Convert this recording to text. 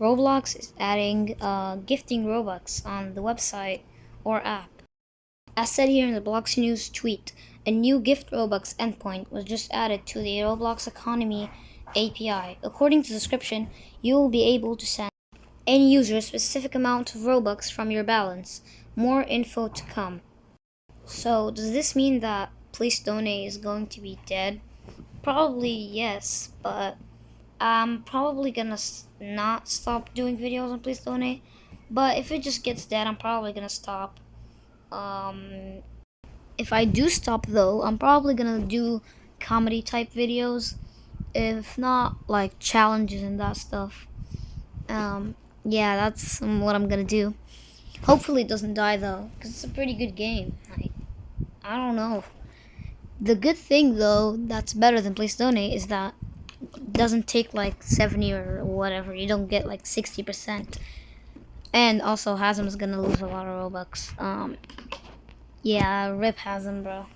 Roblox is adding uh, gifting Robux on the website or app. As said here in the Blox News tweet, a new gift Robux endpoint was just added to the Roblox Economy API. According to the description, you will be able to send any user a specific amount of Robux from your balance. More info to come. So, does this mean that Please Donate is going to be dead? Probably yes, but I'm probably gonna not stop doing videos on Please Donate. But if it just gets dead, I'm probably gonna stop. Um, if I do stop though, I'm probably gonna do comedy type videos. If not, like challenges and that stuff. Um, yeah, that's what I'm gonna do. Hopefully it doesn't die though, because it's a pretty good game. I don't know. The good thing though, that's better than Please Donate, is that doesn't take like 70 or whatever. You don't get like 60%. And also, Hazem's gonna lose a lot of Robux. Um, yeah, rip Hasm, bro.